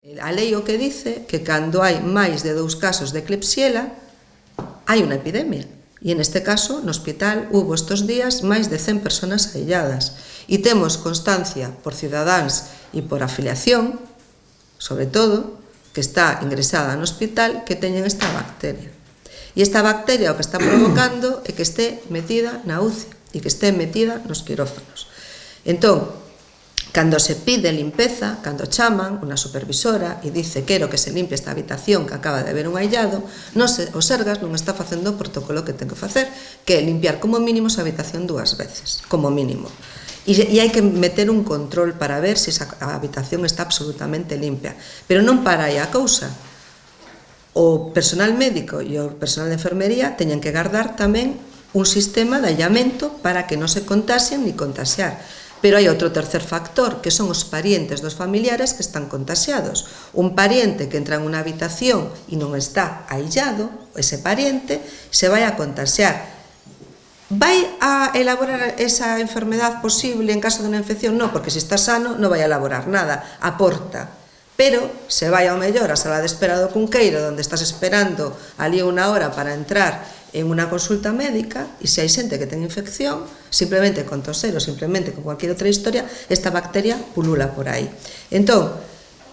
Eh, a lei o que dice que cando hai máis de dous casos de clepsiela hai unha epidemia. E en este caso, no hospital, hubo estos días máis de 100 personas ailladas. E temos constancia por cidadáns e por afiliación, sobre todo, que está ingresada no hospital que teñen esta bacteria. E esta bacteria o que está provocando é que este metida na UCI e que este metida nos quirófanos. Entón, Cando se pide limpeza, cando chaman unha supervisora e dice quero que se limpie esta habitación que acaba de haber un aillado, non se, o Sergas non está facendo o protocolo que ten que facer, que é limpiar como mínimo esa habitación dúas veces, como mínimo. E, e hai que meter un control para ver se esa habitación está absolutamente limpia. Pero non para aí a cousa. O personal médico e o personal de enfermería teñen que guardar tamén un sistema de allamento para que non se contasen ni contasear Pero hai outro tercer factor, que son os parientes dos familiares que están contaxiados. Un pariente que entra en unha habitación e non está aillado, ese pariente, se vai a contaxiar. Vai a elaborar esa enfermedad posible en caso de unha infección? Non, porque se está sano non vai a elaborar nada, aporta. Pero se vai ao mellor a sala de espera do Cunqueiro, onde estás esperando ali unha hora para entrar en unha consulta médica e se hai xente que ten infección, simplemente con toser ou simplemente con cualquier outra historia, esta bacteria pulula por aí. Entón,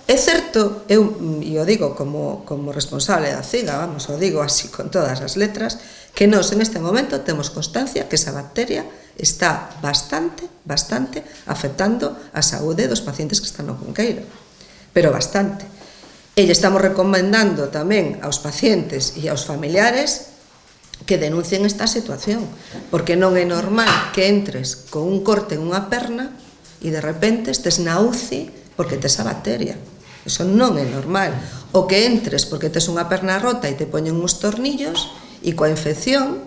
é certo, eu, e o digo como, como responsable da CIGA, vamos, o digo así con todas as letras, que nós en este momento temos constancia que esa bacteria está bastante, bastante afectando a saúde dos pacientes que están no Cunqueiro, pero bastante. E lle estamos recomendando tamén aos pacientes e aos familiares que denuncien esta situación, porque non é normal que entres con un corte en unha perna e de repente estes na UCI porque tes a bacteria. Eso non é normal. O que entres porque tes unha perna rota e te poñen uns tornillos e coa infección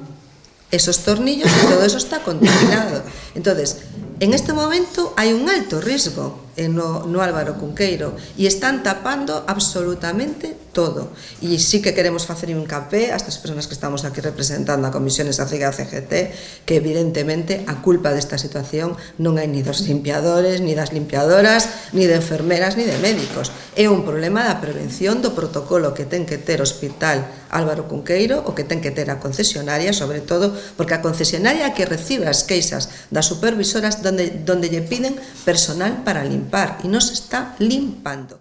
esos tornillos e todo eso está contaminado. Entonces, en este momento hai un alto risco no, no Álvaro Cunqueiro. E están tapando absolutamente todo. E sí que queremos facer un capé a estas personas que estamos aquí representando a comisiones da CIGA CGT que evidentemente a culpa desta situación non hai ni dos limpiadores ni das limpiadoras, ni de enfermeras ni de médicos. É un problema da prevención do protocolo que ten que ter o hospital Álvaro Cunqueiro o que ten que ter a concesionaria, sobre todo porque a concesionaria que recibe as queixas das supervisoras donde, donde lle piden personal para limpar e non se está limpando.